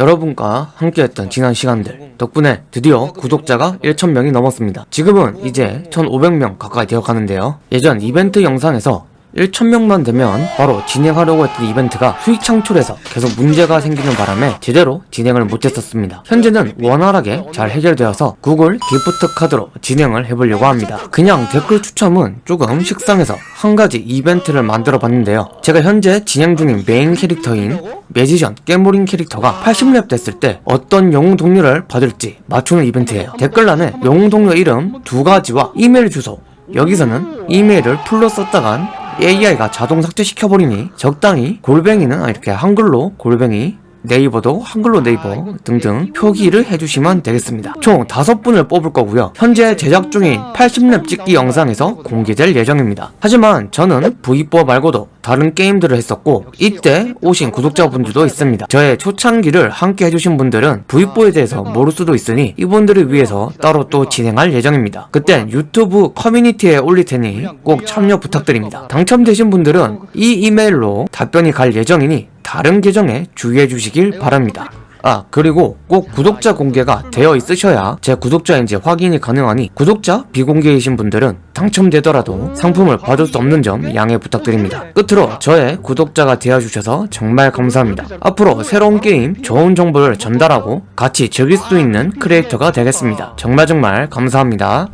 여러분과 함께했던 지난 시간들 덕분에 드디어 구독자가 1,000명이 넘었습니다. 지금은 이제 1,500명 가까이 되어 가는데요. 예전 이벤트 영상에서 1,000명만 되면 바로 진행하려고 했던 이벤트가 수익 창출에서 계속 문제가 생기는 바람에 제대로 진행을 못했었습니다. 현재는 원활하게 잘 해결되어서 구글 기프트 카드로 진행을 해보려고 합니다. 그냥 댓글 추첨은 조금 식상해서 한 가지 이벤트를 만들어 봤는데요. 제가 현재 진행 중인 메인 캐릭터인 Magician 깨모린 캐릭터가 80렙 됐을 때 어떤 영웅 동료를 받을지 맞추는 이벤트예요. 댓글란에 영웅 동료 이름 두 가지와 이메일 주소 여기서는 이메일을 full로 썼다간 AI가 자동 삭제시켜버리니 적당히 골뱅이는 이렇게 한글로 골뱅이 네이버도 한글로 네이버 등등 표기를 해주시면 되겠습니다. 총 5분을 뽑을 거고요. 현재 제작 중인 80렙 찍기 영상에서 공개될 예정입니다. 하지만 저는 V4 말고도 다른 게임들을 했었고 이때 오신 구독자분들도 있습니다. 저의 초창기를 함께 해주신 분들은 V4에 대해서 모를 수도 있으니 이분들을 위해서 따로 또 진행할 예정입니다. 그땐 유튜브 커뮤니티에 올릴 테니 꼭 참여 부탁드립니다. 당첨되신 분들은 이 이메일로 답변이 갈 예정이니 다른 계정에 주의해 주시길 바랍니다. 아 그리고 꼭 구독자 공개가 되어 있으셔야 제 구독자인지 확인이 가능하니 구독자 비공개이신 분들은 당첨되더라도 상품을 받을 수 없는 점 양해 부탁드립니다. 끝으로 저의 구독자가 되어주셔서 정말 감사합니다. 앞으로 새로운 게임 좋은 정보를 전달하고 같이 즐길 수 있는 크리에이터가 되겠습니다. 정말 정말 감사합니다.